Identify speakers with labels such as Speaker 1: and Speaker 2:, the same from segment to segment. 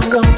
Speaker 1: don't,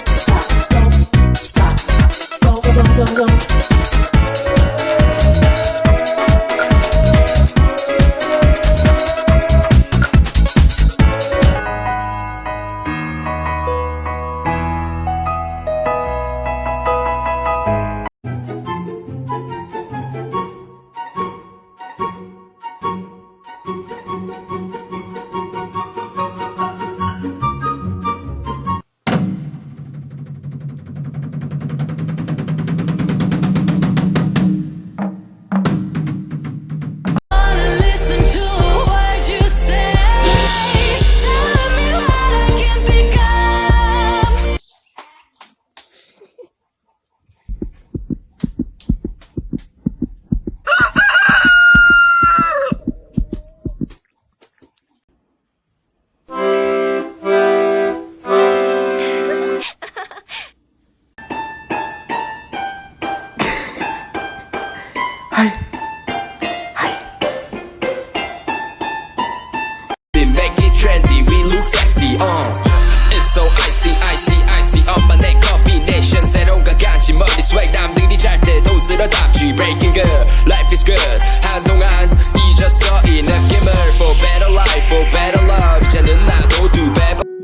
Speaker 2: 때도 쓸어담지 Breaking good, life is good. 한동안 잊었어 이 느낌을 For better life, for better love. 이제는 나도 두배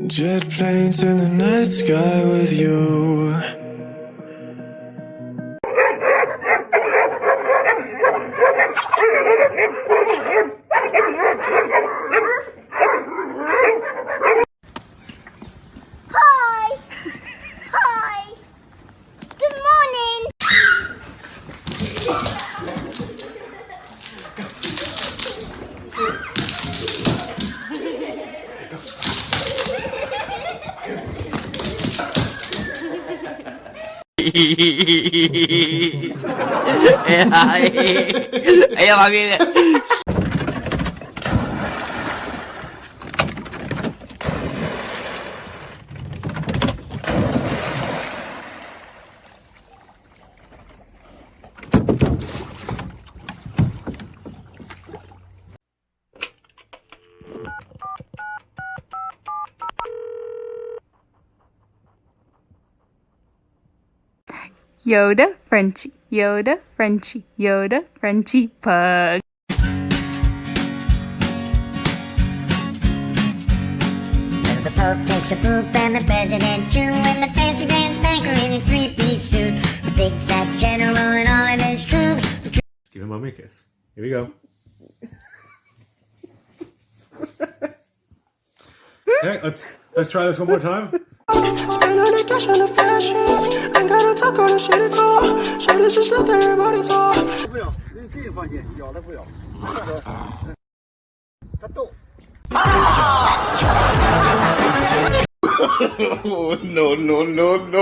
Speaker 3: Jet planes in the night sky with you.
Speaker 4: එයා වගේ
Speaker 5: Yoda, Frenchie, Yoda, Frenchie, Yoda, Frenchie, pug.
Speaker 6: The Pope takes a poop and the President too And the fancy pants banker in his three-piece suit The big fat general and all of his troops The
Speaker 7: Let's give him mommy a kiss. Here we go. okay, let's let's try this one more time.
Speaker 3: 搁着谁的错？谁的是谁的人把你错？不咬，你自己放心，咬了
Speaker 8: 不咬。他逗。啊 no no no no！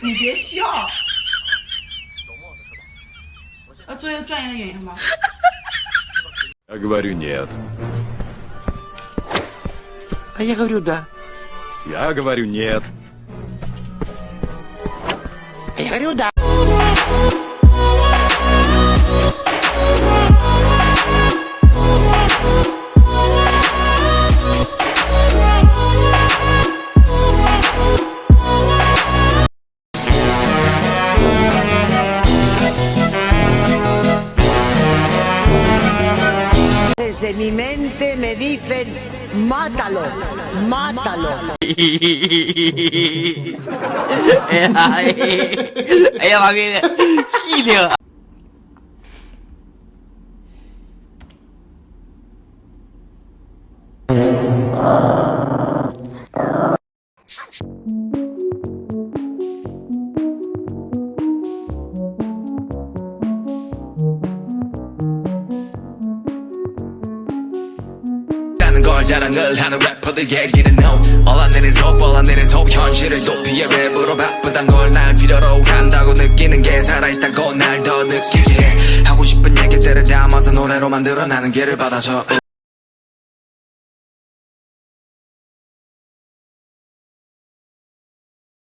Speaker 8: 咬了不要。它动。
Speaker 7: no, no, no, no. Я говорю нет.
Speaker 4: А я говорю, да.
Speaker 7: Я говорю нет.
Speaker 4: А я говорю, да.
Speaker 9: Mátalo, mátalo.
Speaker 4: Ella va bien. Gilio.
Speaker 2: 라 자랑을 하는 래퍼들 얘기는 no. 올라내린 속 올라내린 속 현실을 도피해 랩으로 바쁘단 걸 날 필요로 한다고 느끼는 게 살아있다고 날 더 느끼게. 해 하고 싶은 얘기들을 담아서 노래로 만들어 나는 길을 받아줘